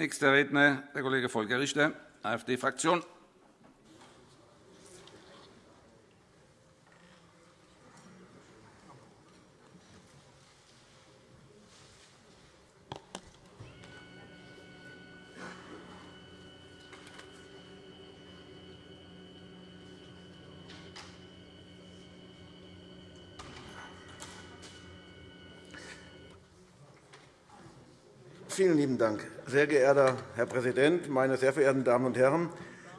Nächster Redner der Kollege Volker Richter, AfD-Fraktion. Vielen lieben Dank, sehr geehrter Herr Präsident, meine sehr verehrten Damen und Herren!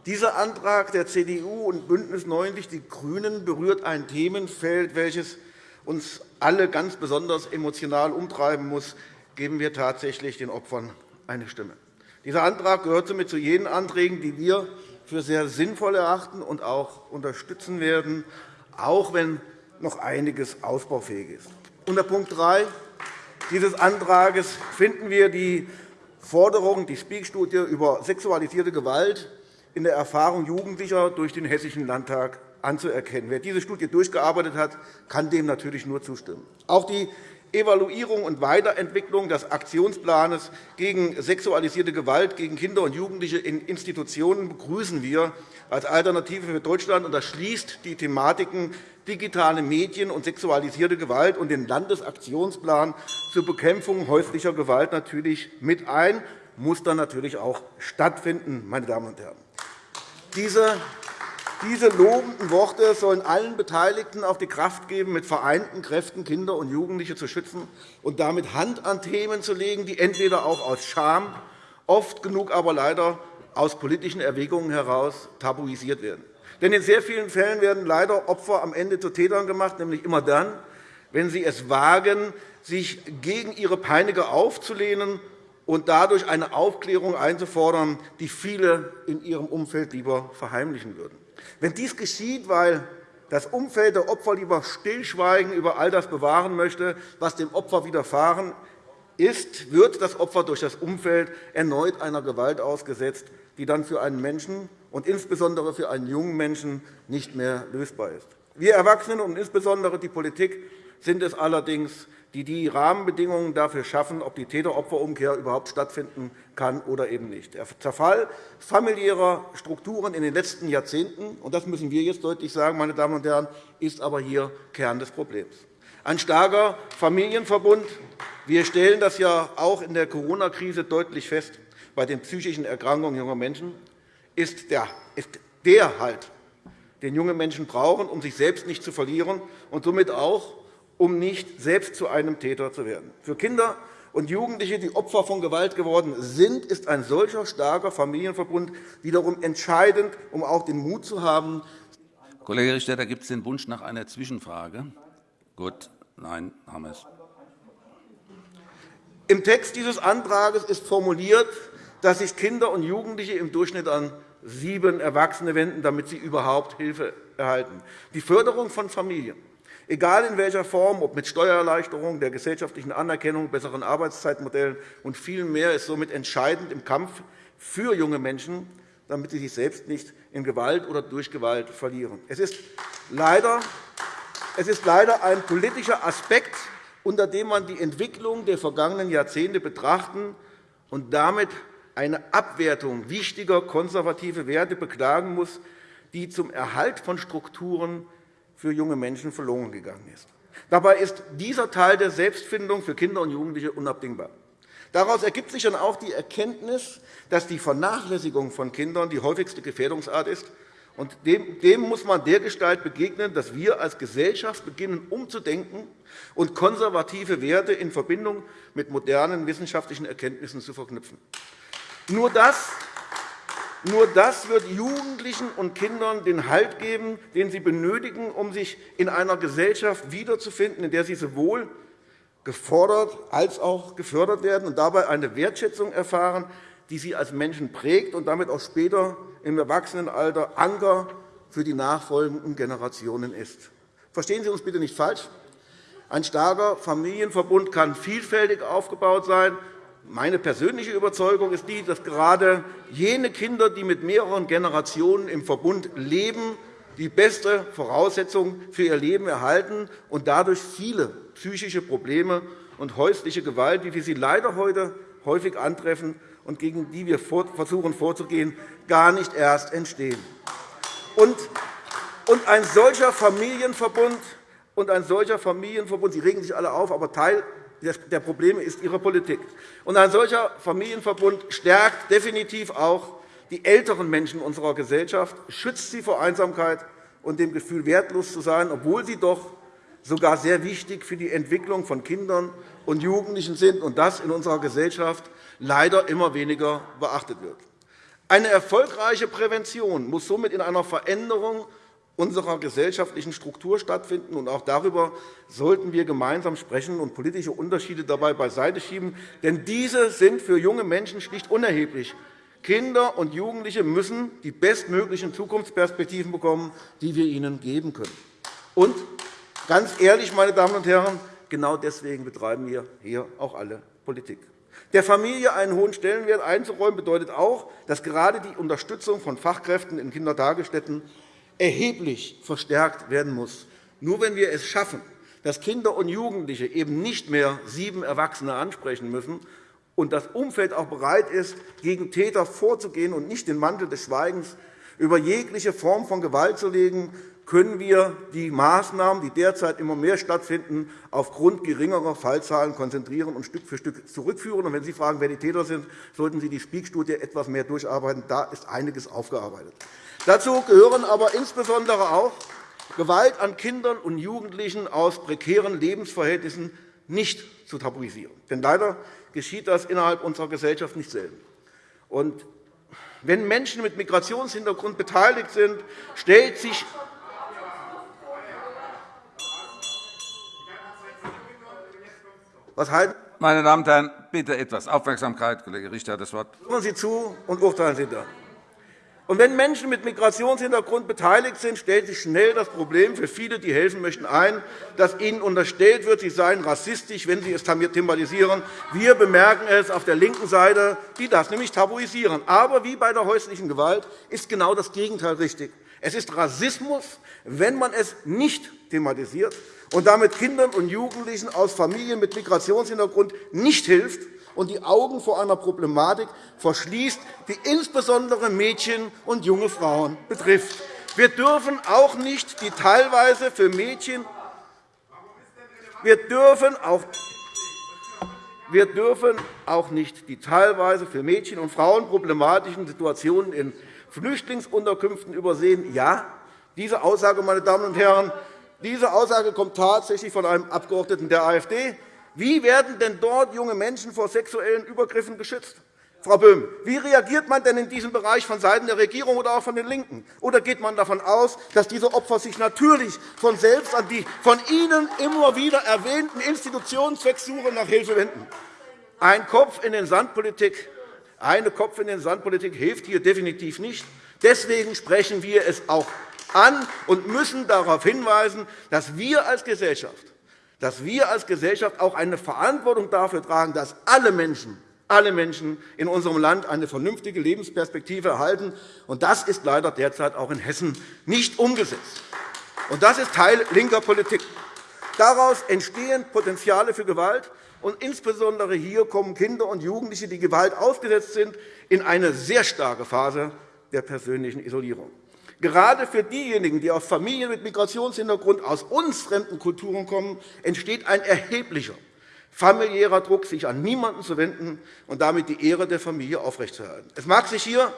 Dieser Antrag der CDU und BÜNDNIS 90 die GRÜNEN berührt ein Themenfeld, welches uns alle ganz besonders emotional umtreiben muss. Geben wir tatsächlich den Opfern eine Stimme. Dieser Antrag gehört somit zu jenen Anträgen, die wir für sehr sinnvoll erachten und auch unterstützen werden, auch wenn noch einiges ausbaufähig ist. Unter Punkt 3 dieses Antrags finden wir die Forderung, die Speak-Studie über sexualisierte Gewalt in der Erfahrung Jugendlicher durch den Hessischen Landtag anzuerkennen. Wer diese Studie durchgearbeitet hat, kann dem natürlich nur zustimmen. Auch die Evaluierung und Weiterentwicklung des Aktionsplans gegen sexualisierte Gewalt gegen Kinder und Jugendliche in Institutionen begrüßen wir als Alternative für Deutschland. Das schließt die Thematiken digitale Medien und sexualisierte Gewalt und den Landesaktionsplan zur Bekämpfung häuslicher Gewalt natürlich mit ein, muss dann natürlich auch stattfinden. Meine Damen und Herren. Diese diese lobenden Worte sollen allen Beteiligten auch die Kraft geben, mit vereinten Kräften Kinder und Jugendliche zu schützen und damit Hand an Themen zu legen, die entweder auch aus Scham, oft genug aber leider aus politischen Erwägungen heraus tabuisiert werden. Denn in sehr vielen Fällen werden leider Opfer am Ende zu Tätern gemacht, nämlich immer dann, wenn sie es wagen, sich gegen ihre Peiniger aufzulehnen und dadurch eine Aufklärung einzufordern, die viele in ihrem Umfeld lieber verheimlichen würden. Wenn dies geschieht, weil das Umfeld der Opfer lieber Stillschweigen über all das bewahren möchte, was dem Opfer widerfahren ist, wird das Opfer durch das Umfeld erneut einer Gewalt ausgesetzt, die dann für einen Menschen und insbesondere für einen jungen Menschen nicht mehr lösbar ist. Wir Erwachsenen und insbesondere die Politik sind es allerdings, die die Rahmenbedingungen dafür schaffen, ob die Täter-Opfer-Umkehr überhaupt stattfinden kann oder eben nicht. Der Zerfall familiärer Strukturen in den letzten Jahrzehnten, und das müssen wir jetzt deutlich sagen, meine Damen und Herren, ist aber hier Kern des Problems. Ein starker Familienverbund. Wir stellen das ja auch in der Corona-Krise deutlich fest bei den psychischen Erkrankungen junger Menschen, ist der, ist der Halt, den junge Menschen brauchen, um sich selbst nicht zu verlieren und somit auch um nicht selbst zu einem Täter zu werden. Für Kinder und Jugendliche, die Opfer von Gewalt geworden sind, ist ein solcher starker Familienverbund wiederum entscheidend, um auch den Mut zu haben. Kollege Richter, gibt es den Wunsch nach einer Zwischenfrage. Gut, nein, haben wir es. Im Text dieses Antrags ist formuliert, dass sich Kinder und Jugendliche im Durchschnitt an sieben Erwachsene wenden, damit sie überhaupt Hilfe erhalten. Die Förderung von Familien egal in welcher Form, ob mit Steuererleichterung, der gesellschaftlichen Anerkennung, besseren Arbeitszeitmodellen und viel mehr, ist somit entscheidend im Kampf für junge Menschen, damit sie sich selbst nicht in Gewalt oder durch Gewalt verlieren. Es ist leider, es ist leider ein politischer Aspekt, unter dem man die Entwicklung der vergangenen Jahrzehnte betrachten und damit eine Abwertung wichtiger konservative Werte beklagen muss, die zum Erhalt von Strukturen für junge Menschen verloren gegangen ist. Dabei ist dieser Teil der Selbstfindung für Kinder und Jugendliche unabdingbar. Daraus ergibt sich dann auch die Erkenntnis, dass die Vernachlässigung von Kindern die häufigste Gefährdungsart ist. Und dem muss man dergestalt begegnen, dass wir als Gesellschaft beginnen, umzudenken und konservative Werte in Verbindung mit modernen wissenschaftlichen Erkenntnissen zu verknüpfen. Nur das nur das wird Jugendlichen und Kindern den Halt geben, den sie benötigen, um sich in einer Gesellschaft wiederzufinden, in der sie sowohl gefordert als auch gefördert werden und dabei eine Wertschätzung erfahren, die sie als Menschen prägt und damit auch später im Erwachsenenalter Anker für die nachfolgenden Generationen ist. Verstehen Sie uns bitte nicht falsch. Ein starker Familienverbund kann vielfältig aufgebaut sein meine persönliche Überzeugung ist die, dass gerade jene Kinder, die mit mehreren Generationen im Verbund leben, die beste Voraussetzung für ihr Leben erhalten und dadurch viele psychische Probleme und häusliche Gewalt, wie wir sie leider heute häufig antreffen, und gegen die wir versuchen vorzugehen, gar nicht erst entstehen. Und ein solcher Familienverbund und ein solcher Familienverbund, Sie regen sich alle auf, aber Teil der Probleme ist Ihre Politik. Und ein solcher Familienverbund stärkt definitiv auch die älteren Menschen unserer Gesellschaft, schützt sie vor Einsamkeit und dem Gefühl, wertlos zu sein, obwohl sie doch sogar sehr wichtig für die Entwicklung von Kindern und Jugendlichen sind und das in unserer Gesellschaft leider immer weniger beachtet wird. Eine erfolgreiche Prävention muss somit in einer Veränderung unserer gesellschaftlichen Struktur stattfinden. Und auch darüber sollten wir gemeinsam sprechen und politische Unterschiede dabei beiseite schieben. Denn diese sind für junge Menschen schlicht unerheblich. Kinder und Jugendliche müssen die bestmöglichen Zukunftsperspektiven bekommen, die wir ihnen geben können. Und ganz ehrlich, meine Damen und Herren, genau deswegen betreiben wir hier auch alle Politik. Der Familie einen hohen Stellenwert einzuräumen, bedeutet auch, dass gerade die Unterstützung von Fachkräften in Kindertagesstätten erheblich verstärkt werden muss. Nur wenn wir es schaffen, dass Kinder und Jugendliche eben nicht mehr sieben Erwachsene ansprechen müssen und das Umfeld auch bereit ist, gegen Täter vorzugehen und nicht den Mantel des Schweigens über jegliche Form von Gewalt zu legen, können wir die Maßnahmen, die derzeit immer mehr stattfinden, aufgrund geringerer Fallzahlen konzentrieren und Stück für Stück zurückführen. Wenn Sie fragen, wer die Täter sind, sollten Sie die Spiegstudie etwas mehr durcharbeiten. Da ist einiges aufgearbeitet. Dazu gehören aber insbesondere auch Gewalt an Kindern und Jugendlichen aus prekären Lebensverhältnissen nicht zu tabuisieren. Denn leider geschieht das innerhalb unserer Gesellschaft nicht selten. Und wenn Menschen mit Migrationshintergrund beteiligt sind, stellt sich Was halten Meine Damen und Herren, bitte etwas Aufmerksamkeit. Kollege Richter hat das Wort. Hören Sie zu und urteilen Sie dann. Und wenn Menschen mit Migrationshintergrund beteiligt sind, stellt sich schnell das Problem für viele, die helfen möchten, ein, dass ihnen unterstellt wird, sie seien rassistisch, wenn sie es thematisieren. Wir bemerken es auf der linken Seite, die das nämlich tabuisieren. Aber wie bei der häuslichen Gewalt ist genau das Gegenteil richtig. Es ist Rassismus, wenn man es nicht thematisiert und damit Kindern und Jugendlichen aus Familien mit Migrationshintergrund nicht hilft, und die Augen vor einer Problematik verschließt, die insbesondere Mädchen und junge Frauen betrifft. Wir dürfen auch nicht die teilweise für Mädchen wir dürfen auch wir dürfen auch nicht die teilweise für Mädchen und Frauen problematischen Situationen in Flüchtlingsunterkünften übersehen. Ja, diese Aussage, meine Damen und Herren, diese Aussage kommt tatsächlich von einem Abgeordneten der AfD. Wie werden denn dort junge Menschen vor sexuellen Übergriffen geschützt? Frau Böhm, wie reagiert man denn in diesem Bereich vonseiten der Regierung oder auch von den LINKEN? Oder geht man davon aus, dass diese Opfer sich natürlich von selbst an die von Ihnen immer wieder erwähnten Institutionen zwecks nach Hilfe wenden? Ein Kopf in den Sandpolitik, eine Kopf in den Sandpolitik hilft hier definitiv nicht. Deswegen sprechen wir es auch an und müssen darauf hinweisen, dass wir als Gesellschaft dass wir als Gesellschaft auch eine Verantwortung dafür tragen, dass alle Menschen, alle Menschen in unserem Land eine vernünftige Lebensperspektive erhalten. Das ist leider derzeit auch in Hessen nicht umgesetzt. Das ist Teil linker Politik. Daraus entstehen Potenziale für Gewalt. Und insbesondere hier kommen Kinder und Jugendliche, die Gewalt ausgesetzt sind, in eine sehr starke Phase der persönlichen Isolierung. Gerade für diejenigen, die aus Familien mit Migrationshintergrund aus uns fremden Kulturen kommen, entsteht ein erheblicher familiärer Druck, sich an niemanden zu wenden und damit die Ehre der Familie aufrechtzuerhalten. Es mag sich hier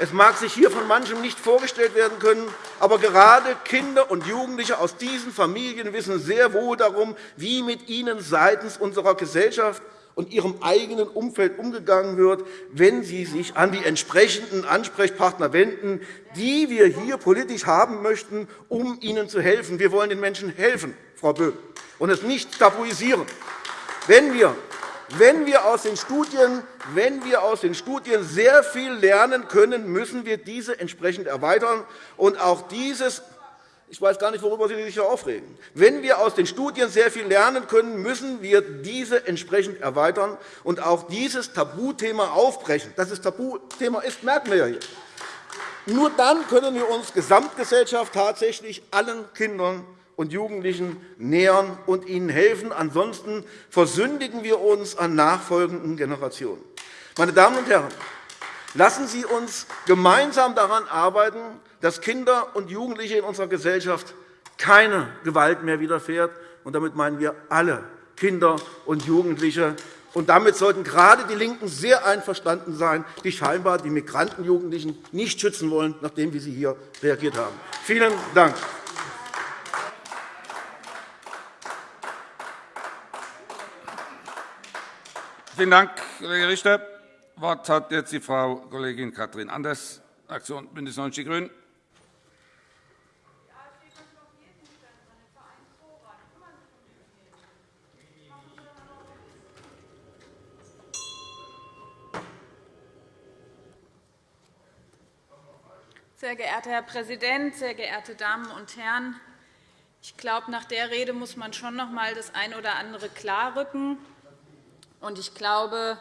es mag sich hier von manchem nicht vorgestellt werden können, aber gerade Kinder und Jugendliche aus diesen Familien wissen sehr wohl darum, wie mit ihnen seitens unserer Gesellschaft und ihrem eigenen Umfeld umgegangen wird, wenn sie sich an die entsprechenden Ansprechpartner wenden, die wir hier politisch haben möchten, um ihnen zu helfen. Wir wollen den Menschen helfen, Frau Böhm, und es nicht tabuisieren. Wenn wir wenn wir, aus den Studien, wenn wir aus den Studien sehr viel lernen können, müssen wir diese entsprechend erweitern. Und auch dieses ich weiß gar nicht, worüber Sie sich aufregen. Wenn wir aus den Studien sehr viel lernen können, müssen wir diese entsprechend erweitern und auch dieses Tabuthema aufbrechen. Dass es Tabuthema ist, merken wir ja hier. Nur dann können wir uns Gesamtgesellschaft tatsächlich allen Kindern und Jugendlichen nähern und ihnen helfen. Ansonsten versündigen wir uns an nachfolgenden Generationen. Meine Damen und Herren, lassen Sie uns gemeinsam daran arbeiten, dass Kinder und Jugendliche in unserer Gesellschaft keine Gewalt mehr widerfährt. Und damit meinen wir alle Kinder und Jugendliche. Und damit sollten gerade die LINKEN sehr einverstanden sein, die scheinbar die Migrantenjugendlichen nicht schützen wollen, nachdem wie sie hier reagiert haben. Vielen Dank. Vielen Dank, Kollege Richter. Das Wort hat jetzt die Frau Kollegin Katrin Anders, Fraktion BÜNDNIS 90 die GRÜNEN. Sehr geehrter Herr Präsident, sehr geehrte Damen und Herren! Ich glaube, nach der Rede muss man schon noch einmal das eine oder andere klarrücken. Ich glaube,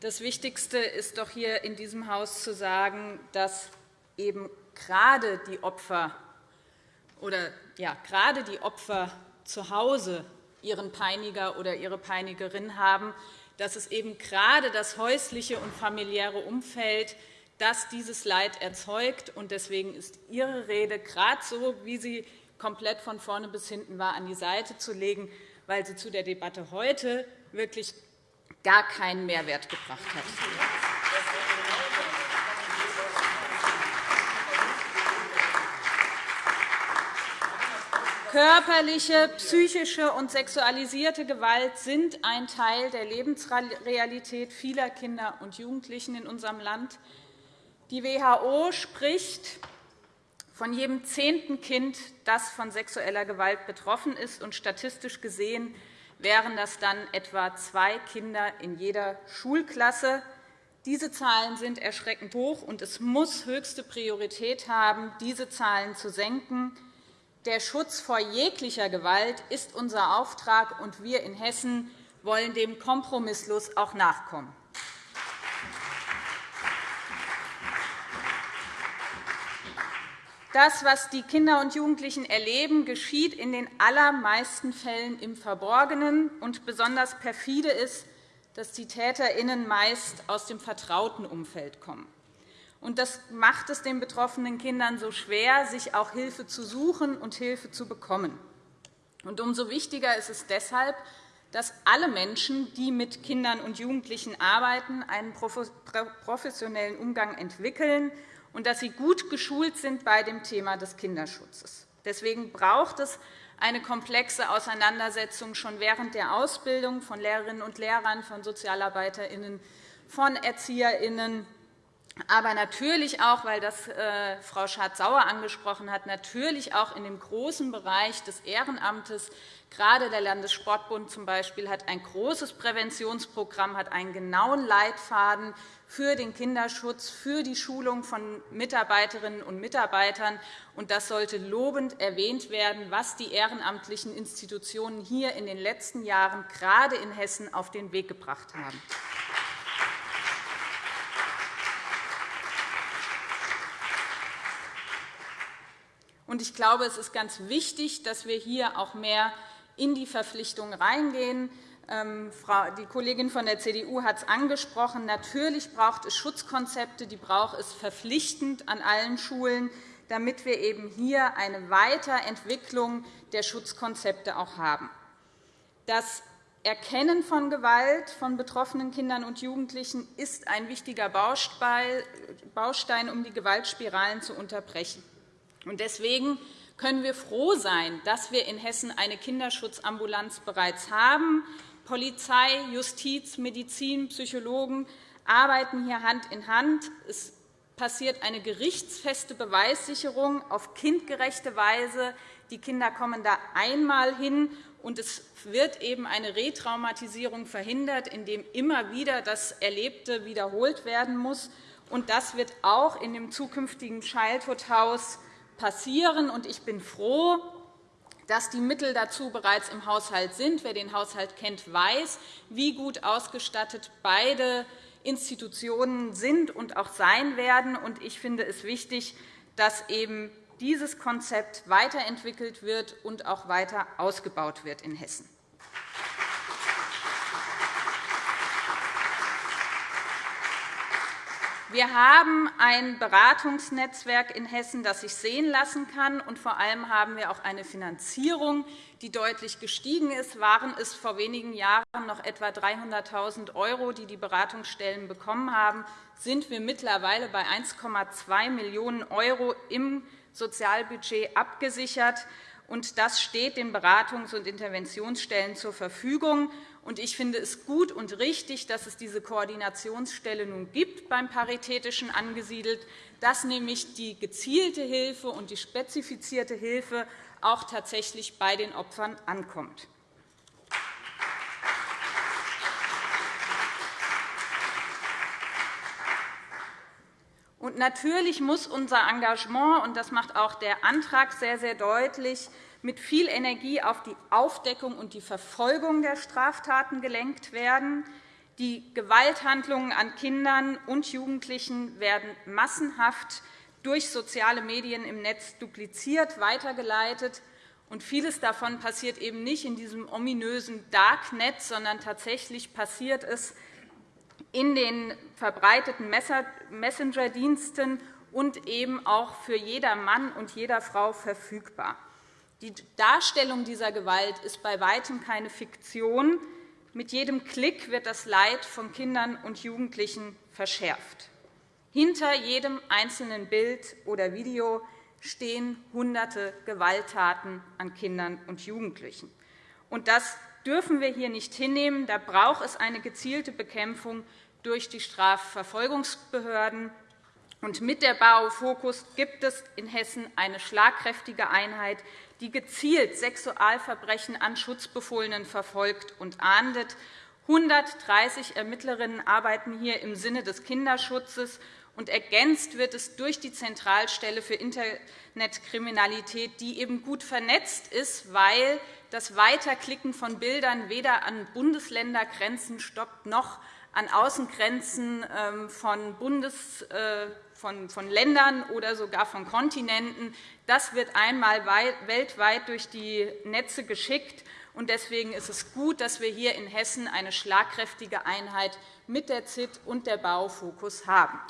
das Wichtigste ist doch hier in diesem Haus zu sagen, dass eben gerade die Opfer oder ja, gerade die Opfer zu Hause ihren Peiniger oder ihre Peinigerin haben, dass es eben gerade das häusliche und familiäre Umfeld das dieses Leid erzeugt. Deswegen ist Ihre Rede gerade so, wie sie komplett von vorne bis hinten war, an die Seite zu legen, weil sie zu der Debatte heute wirklich gar keinen Mehrwert gebracht hat. Körperliche, psychische und sexualisierte Gewalt sind ein Teil der Lebensrealität vieler Kinder und Jugendlichen in unserem Land. Die WHO spricht von jedem zehnten Kind, das von sexueller Gewalt betroffen ist. Und statistisch gesehen wären das dann etwa zwei Kinder in jeder Schulklasse. Diese Zahlen sind erschreckend hoch, und es muss höchste Priorität haben, diese Zahlen zu senken. Der Schutz vor jeglicher Gewalt ist unser Auftrag, und wir in Hessen wollen dem kompromisslos auch nachkommen. Das, was die Kinder und Jugendlichen erleben, geschieht in den allermeisten Fällen im Verborgenen. Und besonders perfide ist, dass die TäterInnen meist aus dem vertrauten Umfeld kommen. Und das macht es den betroffenen Kindern so schwer, sich auch Hilfe zu suchen und Hilfe zu bekommen. Und umso wichtiger ist es deshalb, dass alle Menschen, die mit Kindern und Jugendlichen arbeiten, einen professionellen Umgang entwickeln und dass sie gut geschult sind bei dem Thema des Kinderschutzes. Deswegen braucht es eine komplexe Auseinandersetzung schon während der Ausbildung von Lehrerinnen und Lehrern, von SozialarbeiterInnen, von ErzieherInnen, aber natürlich auch, weil das äh, Frau Schardt-Sauer angesprochen hat, natürlich auch in dem großen Bereich des Ehrenamtes. Gerade der Landessportbund zum Beispiel hat ein großes Präventionsprogramm, hat einen genauen Leitfaden für den Kinderschutz, für die Schulung von Mitarbeiterinnen und Mitarbeitern. das sollte lobend erwähnt werden, was die ehrenamtlichen Institutionen hier in den letzten Jahren gerade in Hessen auf den Weg gebracht haben. Ich glaube, es ist ganz wichtig, dass wir hier auch mehr in die Verpflichtungen reingehen. Ähm, die Kollegin von der CDU hat es angesprochen. Natürlich braucht es Schutzkonzepte, die braucht es verpflichtend an allen Schulen, damit wir eben hier eine Weiterentwicklung der Schutzkonzepte auch haben. Das Erkennen von Gewalt von betroffenen Kindern und Jugendlichen ist ein wichtiger Baustein, um die Gewaltspiralen zu unterbrechen. Deswegen können wir froh sein, dass wir in Hessen eine Kinderschutzambulanz bereits haben. Polizei, Justiz, Medizin, Psychologen arbeiten hier Hand in Hand. Es passiert eine gerichtsfeste Beweissicherung auf kindgerechte Weise. Die Kinder kommen da einmal hin, und es wird eben eine Retraumatisierung verhindert, indem immer wieder das Erlebte wiederholt werden muss. Das wird auch in dem zukünftigen Childhood House passieren. Ich bin froh, dass die Mittel dazu bereits im Haushalt sind. Wer den Haushalt kennt, weiß, wie gut ausgestattet beide Institutionen sind und auch sein werden. Ich finde es wichtig, dass eben dieses Konzept weiterentwickelt wird und auch weiter ausgebaut wird in Hessen. Wir haben ein Beratungsnetzwerk in Hessen, das sich sehen lassen kann. Und vor allem haben wir auch eine Finanzierung, die deutlich gestiegen ist. Waren es vor wenigen Jahren noch etwa 300.000 €, die die Beratungsstellen bekommen haben, sind wir mittlerweile bei 1,2 Millionen € im Sozialbudget abgesichert. Das steht den Beratungs- und Interventionsstellen zur Verfügung. Ich finde es gut und richtig, dass es diese Koordinationsstelle nun gibt, beim Paritätischen angesiedelt, dass nämlich die gezielte Hilfe und die spezifizierte Hilfe auch tatsächlich bei den Opfern ankommt. Und natürlich muss unser Engagement, und das macht auch der Antrag sehr, sehr deutlich, mit viel Energie auf die Aufdeckung und die Verfolgung der Straftaten gelenkt werden. Die Gewalthandlungen an Kindern und Jugendlichen werden massenhaft durch soziale Medien im Netz dupliziert, weitergeleitet. Und vieles davon passiert eben nicht in diesem ominösen Darknet, sondern tatsächlich passiert es in den verbreiteten Messenger-Diensten und eben auch für jeder Mann und jeder Frau verfügbar. Die Darstellung dieser Gewalt ist bei Weitem keine Fiktion. Mit jedem Klick wird das Leid von Kindern und Jugendlichen verschärft. Hinter jedem einzelnen Bild oder Video stehen Hunderte Gewalttaten an Kindern und Jugendlichen. Das dürfen wir hier nicht hinnehmen. Da braucht es eine gezielte Bekämpfung durch die Strafverfolgungsbehörden. mit der BAO Fokus gibt es in Hessen eine schlagkräftige Einheit, die gezielt Sexualverbrechen an Schutzbefohlenen verfolgt und ahndet. 130 Ermittlerinnen arbeiten hier im Sinne des Kinderschutzes, und ergänzt wird es durch die Zentralstelle für Internetkriminalität, die eben gut vernetzt ist, weil das Weiterklicken von Bildern weder an Bundesländergrenzen stoppt noch an Außengrenzen ähm, von, Bundes, äh, von, von Ländern oder sogar von Kontinenten. Das wird einmal weltweit durch die Netze geschickt. Deswegen ist es gut, dass wir hier in Hessen eine schlagkräftige Einheit mit der ZIT und der Baufokus haben.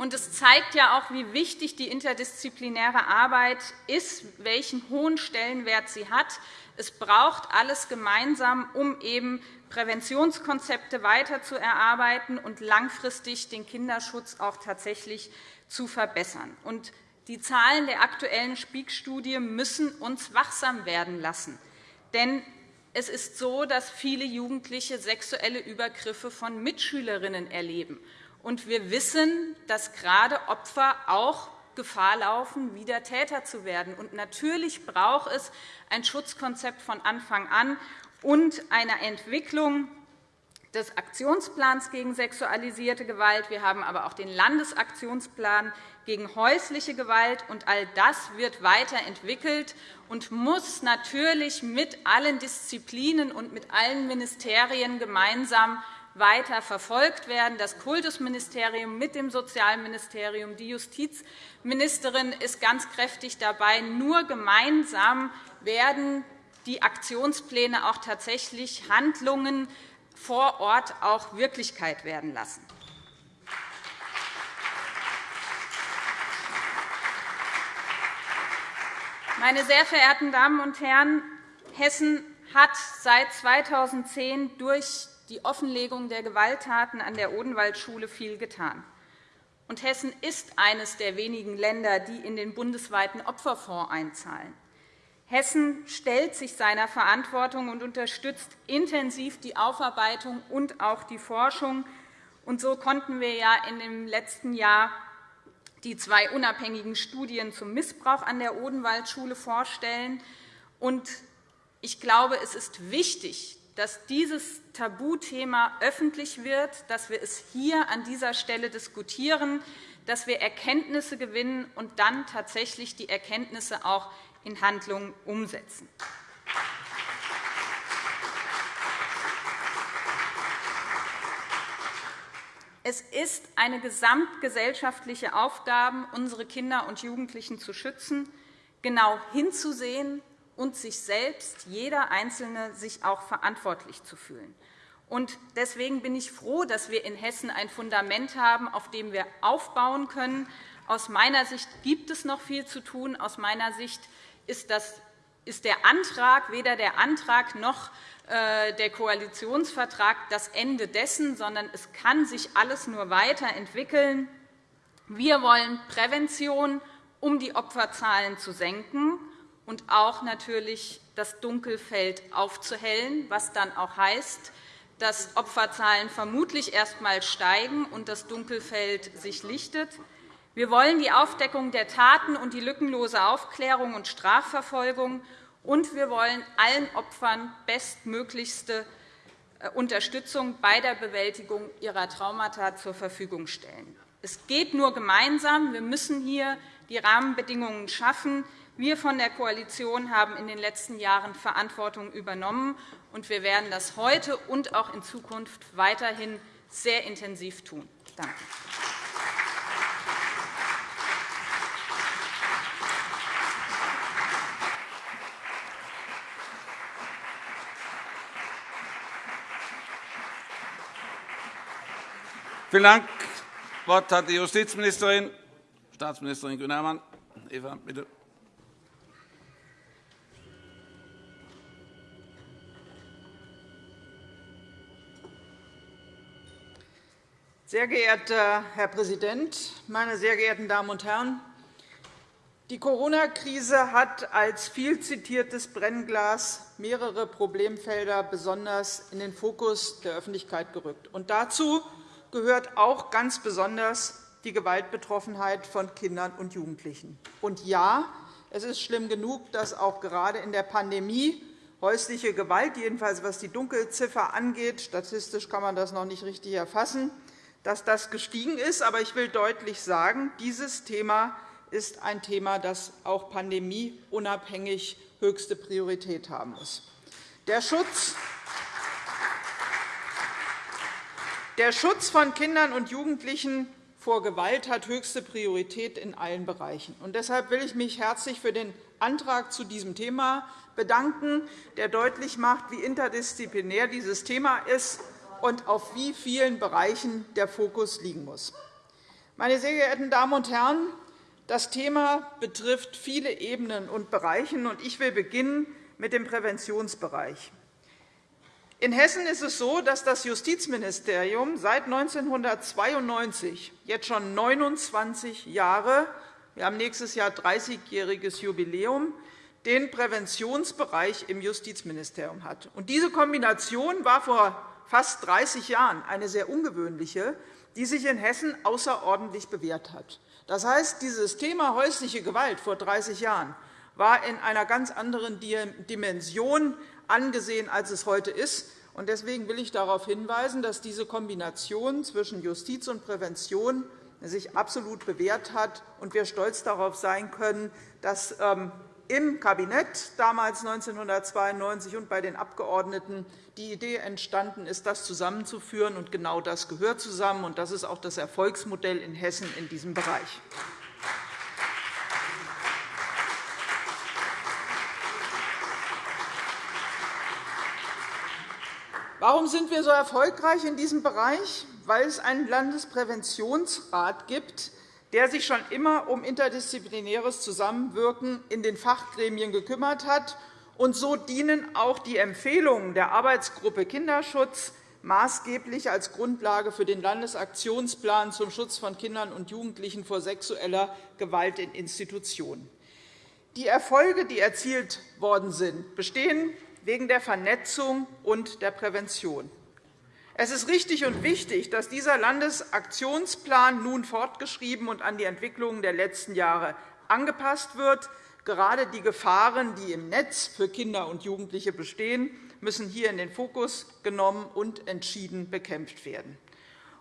Und es zeigt ja auch, wie wichtig die interdisziplinäre Arbeit ist, welchen hohen Stellenwert sie hat. Es braucht alles gemeinsam, um eben Präventionskonzepte weiter zu erarbeiten und langfristig den Kinderschutz auch tatsächlich zu verbessern. Und die Zahlen der aktuellen Spiegstudie müssen uns wachsam werden lassen. Denn es ist so, dass viele Jugendliche sexuelle Übergriffe von Mitschülerinnen erleben. Und wir wissen, dass gerade Opfer auch Gefahr laufen, wieder Täter zu werden. Und natürlich braucht es ein Schutzkonzept von Anfang an und eine Entwicklung des Aktionsplans gegen sexualisierte Gewalt. Wir haben aber auch den Landesaktionsplan gegen häusliche Gewalt. Und all das wird weiterentwickelt und muss natürlich mit allen Disziplinen und mit allen Ministerien gemeinsam weiter verfolgt werden. Das Kultusministerium mit dem Sozialministerium, die Justizministerin ist ganz kräftig dabei. Nur gemeinsam werden die Aktionspläne auch tatsächlich Handlungen vor Ort auch Wirklichkeit werden lassen. Meine sehr verehrten Damen und Herren, Hessen hat seit 2010 durch die Offenlegung der Gewalttaten an der Odenwaldschule viel getan. Und Hessen ist eines der wenigen Länder, die in den bundesweiten Opferfonds einzahlen. Hessen stellt sich seiner Verantwortung und unterstützt intensiv die Aufarbeitung und auch die Forschung. Und so konnten wir ja in dem letzten Jahr die zwei unabhängigen Studien zum Missbrauch an der Odenwaldschule vorstellen. Und ich glaube, es ist wichtig, dass dieses Tabuthema öffentlich wird, dass wir es hier an dieser Stelle diskutieren, dass wir Erkenntnisse gewinnen und dann tatsächlich die Erkenntnisse auch in Handlungen umsetzen. Es ist eine gesamtgesellschaftliche Aufgabe, unsere Kinder und Jugendlichen zu schützen, genau hinzusehen und sich selbst, jeder Einzelne, sich auch verantwortlich zu fühlen. Deswegen bin ich froh, dass wir in Hessen ein Fundament haben, auf dem wir aufbauen können. Aus meiner Sicht gibt es noch viel zu tun. Aus meiner Sicht ist, das, ist der Antrag, weder der Antrag noch äh, der Koalitionsvertrag das Ende dessen, sondern es kann sich alles nur weiterentwickeln. Wir wollen Prävention, um die Opferzahlen zu senken und auch natürlich das Dunkelfeld aufzuhellen, was dann auch heißt, dass Opferzahlen vermutlich erst einmal steigen und das Dunkelfeld sich lichtet. Wir wollen die Aufdeckung der Taten und die lückenlose Aufklärung und Strafverfolgung und wir wollen allen Opfern bestmöglichste äh, Unterstützung bei der Bewältigung ihrer Traumata zur Verfügung stellen. Es geht nur gemeinsam. Wir müssen hier die Rahmenbedingungen schaffen. Wir von der Koalition haben in den letzten Jahren Verantwortung übernommen, und wir werden das heute und auch in Zukunft weiterhin sehr intensiv tun. Danke. Vielen Dank. Das Wort hat die Justizministerin, Staatsministerin Kühne-Hermann. Eva, bitte. Sehr geehrter Herr Präsident, meine sehr geehrten Damen und Herren! Die Corona-Krise hat als viel zitiertes Brennglas mehrere Problemfelder besonders in den Fokus der Öffentlichkeit gerückt. Und dazu gehört auch ganz besonders die Gewaltbetroffenheit von Kindern und Jugendlichen. Und ja, es ist schlimm genug, dass auch gerade in der Pandemie häusliche Gewalt, jedenfalls was die Dunkelziffer angeht, statistisch kann man das noch nicht richtig erfassen, dass das gestiegen ist. Aber ich will deutlich sagen, dieses Thema ist ein Thema, das auch pandemieunabhängig höchste Priorität haben muss. Der Schutz Der Schutz von Kindern und Jugendlichen vor Gewalt hat höchste Priorität in allen Bereichen. deshalb will ich mich herzlich für den Antrag zu diesem Thema bedanken, der deutlich macht, wie interdisziplinär dieses Thema ist und auf wie vielen Bereichen der Fokus liegen muss. Meine sehr geehrten Damen und Herren, das Thema betrifft viele Ebenen und Bereiche. Ich will beginnen mit dem Präventionsbereich. In Hessen ist es so, dass das Justizministerium seit 1992, jetzt schon 29 Jahre, wir haben nächstes Jahr 30-jähriges Jubiläum, den Präventionsbereich im Justizministerium hat. Diese Kombination war vor fast 30 Jahren eine sehr ungewöhnliche, die sich in Hessen außerordentlich bewährt hat. Das heißt, dieses Thema häusliche Gewalt vor 30 Jahren war in einer ganz anderen Dimension angesehen, als es heute ist. Deswegen will ich darauf hinweisen, dass diese Kombination zwischen Justiz und Prävention sich absolut bewährt hat und wir stolz darauf sein können, dass ähm, im Kabinett damals 1992 und bei den Abgeordneten die Idee entstanden ist, das zusammenzuführen. Und genau das gehört zusammen, und das ist auch das Erfolgsmodell in Hessen in diesem Bereich. Warum sind wir so erfolgreich in diesem Bereich? Weil es einen Landespräventionsrat gibt, der sich schon immer um interdisziplinäres Zusammenwirken in den Fachgremien gekümmert hat. Und so dienen auch die Empfehlungen der Arbeitsgruppe Kinderschutz maßgeblich als Grundlage für den Landesaktionsplan zum Schutz von Kindern und Jugendlichen vor sexueller Gewalt in Institutionen. Die Erfolge, die erzielt worden sind, bestehen wegen der Vernetzung und der Prävention. Es ist richtig und wichtig, dass dieser Landesaktionsplan nun fortgeschrieben und an die Entwicklungen der letzten Jahre angepasst wird. Gerade die Gefahren, die im Netz für Kinder und Jugendliche bestehen, müssen hier in den Fokus genommen und entschieden bekämpft werden.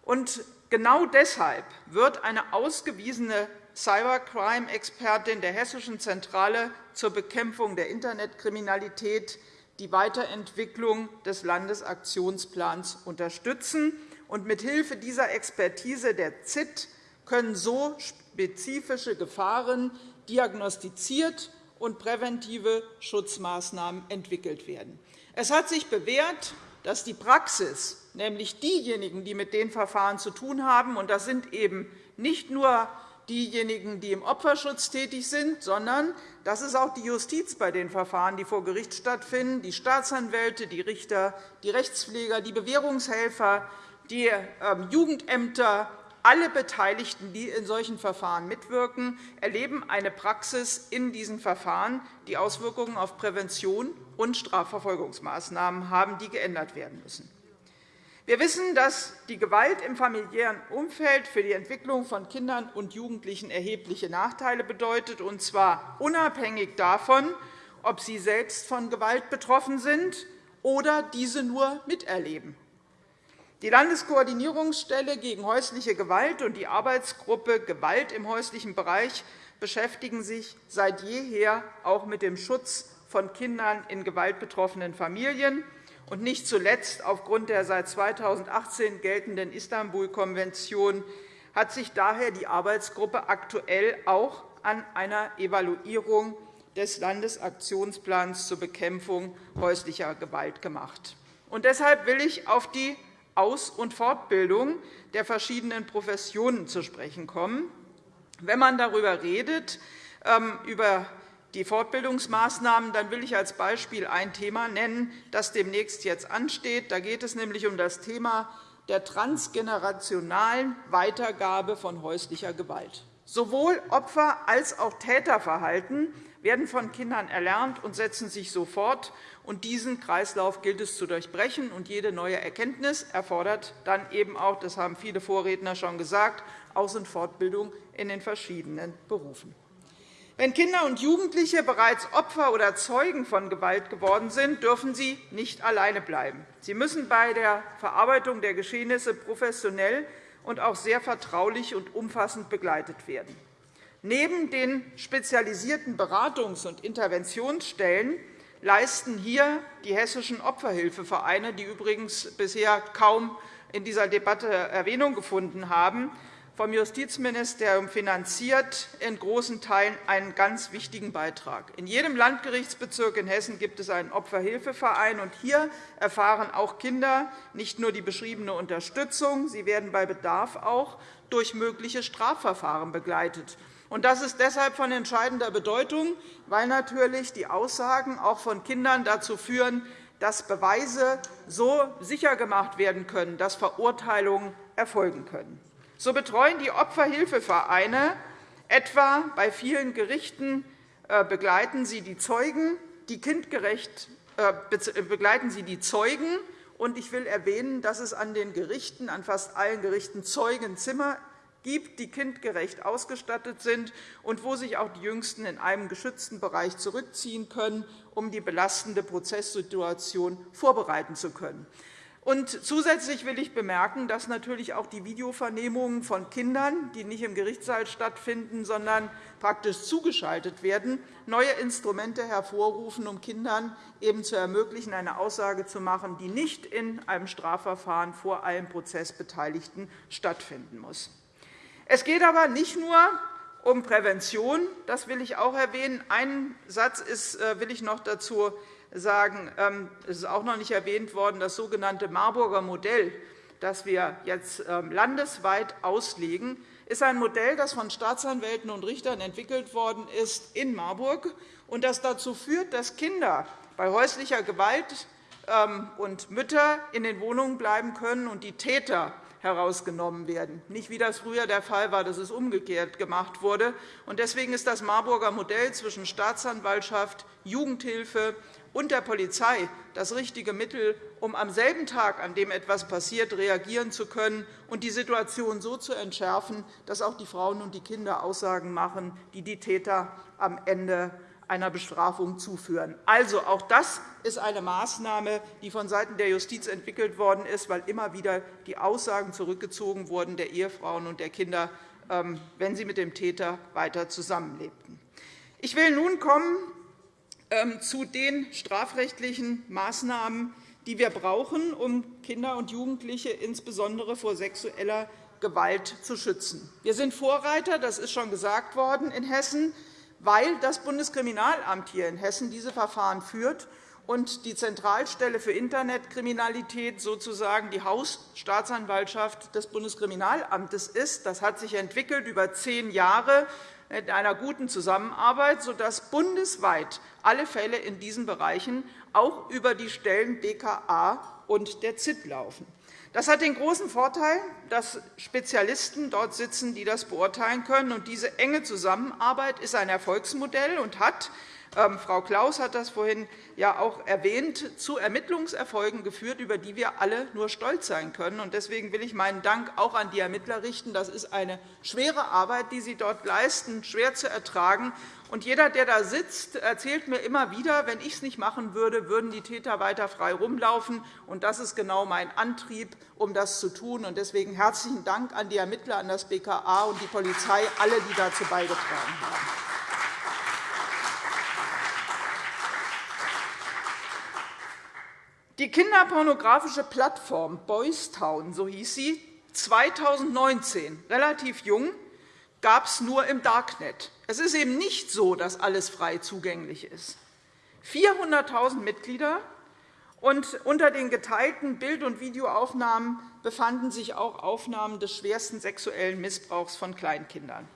Und genau deshalb wird eine ausgewiesene Cybercrime-Expertin der Hessischen Zentrale zur Bekämpfung der Internetkriminalität die Weiterentwicklung des Landesaktionsplans unterstützen. Und mithilfe dieser Expertise der ZIT können so spezifische Gefahren diagnostiziert und präventive Schutzmaßnahmen entwickelt werden. Es hat sich bewährt, dass die Praxis, nämlich diejenigen, die mit den Verfahren zu tun haben, und das sind eben nicht nur diejenigen, die im Opferschutz tätig sind, sondern das ist auch die Justiz bei den Verfahren, die vor Gericht stattfinden, die Staatsanwälte, die Richter, die Rechtspfleger, die Bewährungshelfer, die ähm, Jugendämter, alle Beteiligten, die in solchen Verfahren mitwirken, erleben eine Praxis in diesen Verfahren, die Auswirkungen auf Prävention und Strafverfolgungsmaßnahmen haben, die geändert werden müssen. Wir wissen, dass die Gewalt im familiären Umfeld für die Entwicklung von Kindern und Jugendlichen erhebliche Nachteile bedeutet, und zwar unabhängig davon, ob sie selbst von Gewalt betroffen sind oder diese nur miterleben. Die Landeskoordinierungsstelle gegen häusliche Gewalt und die Arbeitsgruppe Gewalt im häuslichen Bereich beschäftigen sich seit jeher auch mit dem Schutz von Kindern in gewaltbetroffenen Familien und nicht zuletzt aufgrund der seit 2018 geltenden Istanbul-Konvention hat sich daher die Arbeitsgruppe aktuell auch an einer Evaluierung des Landesaktionsplans zur Bekämpfung häuslicher Gewalt gemacht. Und deshalb will ich auf die Aus- und Fortbildung der verschiedenen Professionen zu sprechen kommen. Wenn man darüber redet, ähm, über die Fortbildungsmaßnahmen, dann will ich als Beispiel ein Thema nennen, das demnächst jetzt ansteht. Da geht es nämlich um das Thema der transgenerationalen Weitergabe von häuslicher Gewalt. Sowohl Opfer- als auch Täterverhalten werden von Kindern erlernt und setzen sich sofort. Und diesen Kreislauf gilt es zu durchbrechen. Und jede neue Erkenntnis erfordert dann eben auch, das haben viele Vorredner schon gesagt, Aus- und Fortbildung in den verschiedenen Berufen. Wenn Kinder und Jugendliche bereits Opfer oder Zeugen von Gewalt geworden sind, dürfen sie nicht alleine bleiben. Sie müssen bei der Verarbeitung der Geschehnisse professionell und auch sehr vertraulich und umfassend begleitet werden. Neben den spezialisierten Beratungs- und Interventionsstellen leisten hier die hessischen Opferhilfevereine, die übrigens bisher kaum in dieser Debatte Erwähnung gefunden haben, vom Justizministerium finanziert, in großen Teilen einen ganz wichtigen Beitrag. In jedem Landgerichtsbezirk in Hessen gibt es einen Opferhilfeverein. und Hier erfahren auch Kinder nicht nur die beschriebene Unterstützung, sie werden bei Bedarf auch durch mögliche Strafverfahren begleitet. Das ist deshalb von entscheidender Bedeutung, weil natürlich die Aussagen auch von Kindern dazu führen, dass Beweise so sicher gemacht werden können, dass Verurteilungen erfolgen können. So betreuen die Opferhilfevereine etwa bei vielen Gerichten äh, begleiten sie die Zeugen, die kindgerecht äh, äh, begleiten sie die Zeugen. Und ich will erwähnen, dass es an den Gerichten, an fast allen Gerichten Zeugenzimmer gibt, die kindgerecht ausgestattet sind und wo sich auch die Jüngsten in einem geschützten Bereich zurückziehen können, um die belastende Prozesssituation vorbereiten zu können. Und zusätzlich will ich bemerken, dass natürlich auch die Videovernehmungen von Kindern, die nicht im Gerichtssaal stattfinden, sondern praktisch zugeschaltet werden, neue Instrumente hervorrufen, um Kindern eben zu ermöglichen, eine Aussage zu machen, die nicht in einem Strafverfahren vor allen Prozessbeteiligten stattfinden muss. Es geht aber nicht nur um Prävention. Das will ich auch erwähnen. Einen Satz äh, will ich noch dazu sagen, ähm, es ist auch noch nicht erwähnt worden, das sogenannte Marburger Modell, das wir jetzt ähm, landesweit auslegen, ist ein Modell, das von Staatsanwälten und Richtern entwickelt worden ist in Marburg und das dazu führt, dass Kinder bei häuslicher Gewalt ähm, und Mütter in den Wohnungen bleiben können und die Täter herausgenommen werden. Nicht wie das früher der Fall war, dass es umgekehrt gemacht wurde. Deswegen ist das Marburger Modell zwischen Staatsanwaltschaft, Jugendhilfe und der Polizei das richtige Mittel, um am selben Tag, an dem etwas passiert, reagieren zu können und die Situation so zu entschärfen, dass auch die Frauen und die Kinder Aussagen machen, die die Täter am Ende einer Bestrafung zuführen. Also, auch das ist eine Maßnahme, die vonseiten der Justiz entwickelt worden ist, weil immer wieder die Aussagen zurückgezogen wurden der Ehefrauen und der Kinder, ähm, wenn sie mit dem Täter weiter zusammenlebten. Ich will nun kommen zu den strafrechtlichen Maßnahmen, die wir brauchen, um Kinder und Jugendliche insbesondere vor sexueller Gewalt zu schützen. Wir sind Vorreiter, das ist schon gesagt worden, in Hessen, weil das Bundeskriminalamt hier in Hessen diese Verfahren führt und die Zentralstelle für Internetkriminalität sozusagen die Hausstaatsanwaltschaft des Bundeskriminalamtes ist. Das hat sich entwickelt über zehn Jahre in einer guten Zusammenarbeit, sodass bundesweit alle Fälle in diesen Bereichen auch über die Stellen BKA und der ZIT laufen. Das hat den großen Vorteil, dass Spezialisten dort sitzen, die das beurteilen können. Und diese enge Zusammenarbeit ist ein Erfolgsmodell und hat Frau Klaus hat das vorhin ja auch erwähnt, zu Ermittlungserfolgen geführt, über die wir alle nur stolz sein können. Deswegen will ich meinen Dank auch an die Ermittler richten. Das ist eine schwere Arbeit, die sie dort leisten, schwer zu ertragen. Und jeder, der da sitzt, erzählt mir immer wieder, wenn ich es nicht machen würde, würden die Täter weiter frei rumlaufen. Und das ist genau mein Antrieb, um das zu tun. Und deswegen herzlichen Dank an die Ermittler, an das BKA und die Polizei, alle, die dazu beigetragen haben. Die kinderpornografische Plattform Boystown, so hieß sie, 2019, relativ jung, gab es nur im Darknet. Es ist eben nicht so, dass alles frei zugänglich ist. 400.000 Mitglieder, und unter den geteilten Bild- und Videoaufnahmen befanden sich auch Aufnahmen des schwersten sexuellen Missbrauchs von Kleinkindern.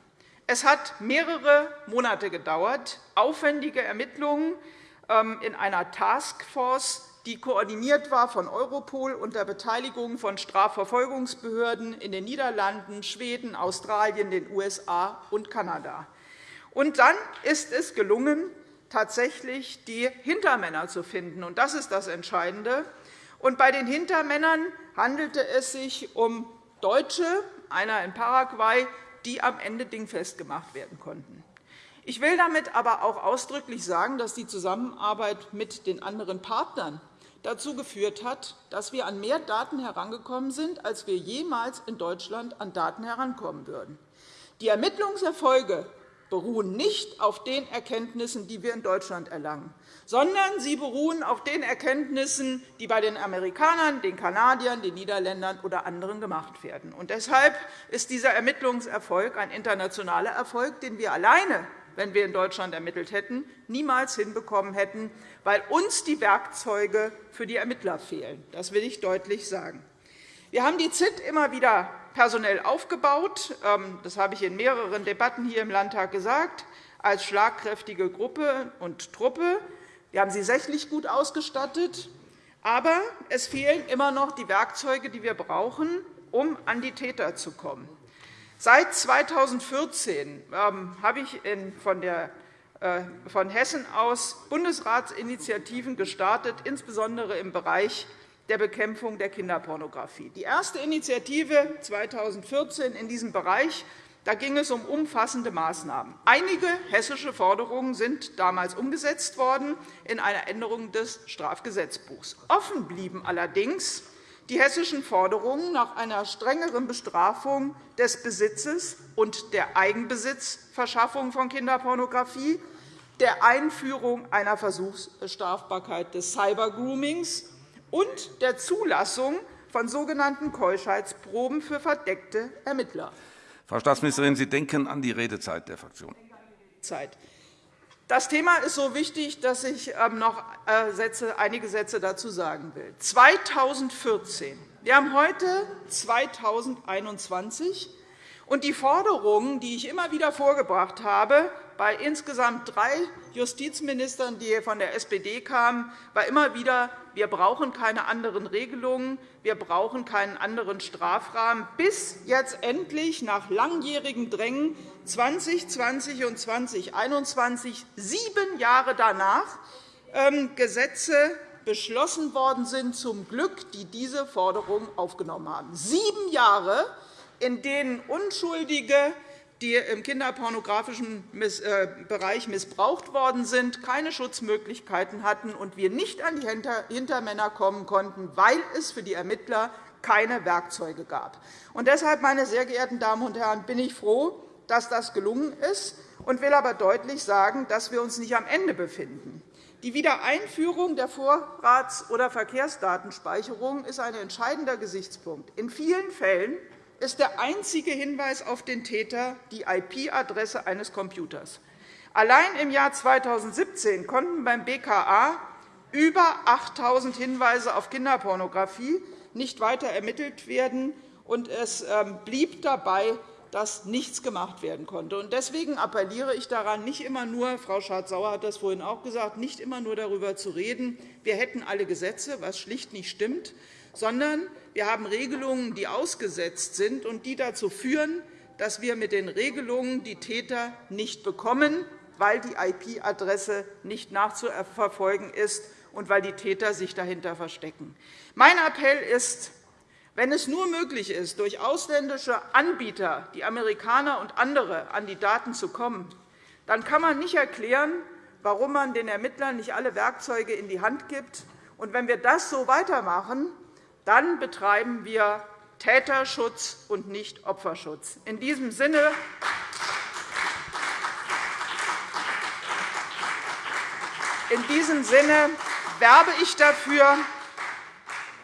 Es hat mehrere Monate gedauert, aufwendige Ermittlungen ähm, in einer Taskforce die koordiniert war von Europol unter Beteiligung von Strafverfolgungsbehörden in den Niederlanden, Schweden, Australien, den USA und Kanada. Und dann ist es gelungen, tatsächlich die Hintermänner zu finden. Und das ist das Entscheidende. Und bei den Hintermännern handelte es sich um Deutsche, einer in Paraguay, die am Ende dingfest gemacht werden konnten. Ich will damit aber auch ausdrücklich sagen, dass die Zusammenarbeit mit den anderen Partnern dazu geführt hat, dass wir an mehr Daten herangekommen sind, als wir jemals in Deutschland an Daten herankommen würden. Die Ermittlungserfolge beruhen nicht auf den Erkenntnissen, die wir in Deutschland erlangen, sondern sie beruhen auf den Erkenntnissen, die bei den Amerikanern, den Kanadiern, den Niederländern oder anderen gemacht werden. Und deshalb ist dieser Ermittlungserfolg ein internationaler Erfolg, den wir alleine wenn wir in Deutschland ermittelt hätten, niemals hinbekommen hätten, weil uns die Werkzeuge für die Ermittler fehlen. Das will ich deutlich sagen. Wir haben die ZIT immer wieder personell aufgebaut. Ähm, das habe ich in mehreren Debatten hier im Landtag gesagt, als schlagkräftige Gruppe und Truppe. Wir haben sie sächlich gut ausgestattet. Aber es fehlen immer noch die Werkzeuge, die wir brauchen, um an die Täter zu kommen. Seit 2014 ähm, habe ich äh, von Hessen aus Bundesratsinitiativen gestartet, insbesondere im Bereich der Bekämpfung der Kinderpornografie. Die erste Initiative 2014 in diesem Bereich da ging es um umfassende Maßnahmen. Einige hessische Forderungen sind damals umgesetzt worden in einer Änderung des Strafgesetzbuchs. Offen blieben allerdings die hessischen Forderungen nach einer strengeren Bestrafung des Besitzes und der Eigenbesitzverschaffung von Kinderpornografie, der Einführung einer Versuchsstrafbarkeit des Cybergroomings und der Zulassung von sogenannten Keuschheitsproben für verdeckte Ermittler. Frau Staatsministerin, Sie denken an die Redezeit der Fraktion. Zeit. Das Thema ist so wichtig, dass ich ähm, noch äh, einige Sätze dazu sagen will. 2014. Wir haben heute 2021. Und die Forderungen, die ich immer wieder vorgebracht habe, bei insgesamt drei Justizministern, die von der SPD kamen, war immer wieder, wir brauchen keine anderen Regelungen, wir brauchen keinen anderen Strafrahmen, bis jetzt endlich nach langjährigem Drängen 2020 und 2021, sieben Jahre danach, ähm, Gesetze beschlossen worden sind, zum Glück, die diese Forderung aufgenommen haben. Sieben Jahre, in denen Unschuldige, die im kinderpornografischen äh, Bereich missbraucht worden sind, keine Schutzmöglichkeiten hatten und wir nicht an die Hintermänner kommen konnten, weil es für die Ermittler keine Werkzeuge gab. Und deshalb, meine sehr geehrten Damen und Herren, bin ich froh, dass das gelungen ist, und will aber deutlich sagen, dass wir uns nicht am Ende befinden. Die Wiedereinführung der Vorrats- oder Verkehrsdatenspeicherung ist ein entscheidender Gesichtspunkt. In vielen Fällen ist der einzige Hinweis auf den Täter die IP-Adresse eines Computers. Allein im Jahr 2017 konnten beim BKA über 8.000 Hinweise auf Kinderpornografie nicht weiter ermittelt werden, und es ähm, blieb dabei, dass nichts gemacht werden konnte. Deswegen appelliere ich daran, nicht immer nur, Frau Schardt-Sauer hat das vorhin auch gesagt, nicht immer nur darüber zu reden, wir hätten alle Gesetze, was schlicht nicht stimmt, sondern wir haben Regelungen, die ausgesetzt sind und die dazu führen, dass wir mit den Regelungen die Täter nicht bekommen, weil die IP-Adresse nicht nachzuverfolgen ist und weil die Täter sich dahinter verstecken. Mein Appell ist, wenn es nur möglich ist, durch ausländische Anbieter, die Amerikaner und andere, an die Daten zu kommen, dann kann man nicht erklären, warum man den Ermittlern nicht alle Werkzeuge in die Hand gibt. Und wenn wir das so weitermachen, dann betreiben wir Täterschutz und nicht Opferschutz. In diesem Sinne in diesem Sinne werbe ich dafür,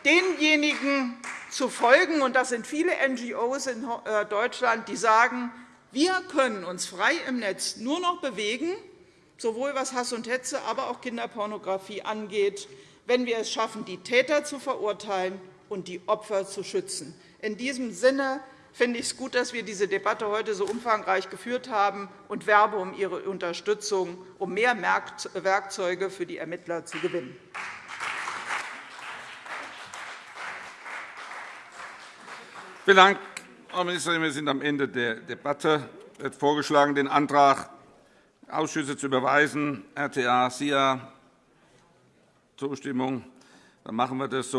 denjenigen zu folgen, und das sind viele NGOs in äh, Deutschland, die sagen, wir können uns frei im Netz nur noch bewegen, sowohl was Hass und Hetze, aber auch Kinderpornografie angeht, wenn wir es schaffen, die Täter zu verurteilen und die Opfer zu schützen. In diesem Sinne finde ich es gut, dass wir diese Debatte heute so umfangreich geführt haben und werbe um Ihre Unterstützung, um mehr Werkzeuge für die Ermittler zu gewinnen. Vielen Dank, Frau Ministerin. Wir sind am Ende der Debatte. Es wird vorgeschlagen, den Antrag Ausschüsse zu überweisen, RTA, SIA, Zustimmung. Dann machen wir das so.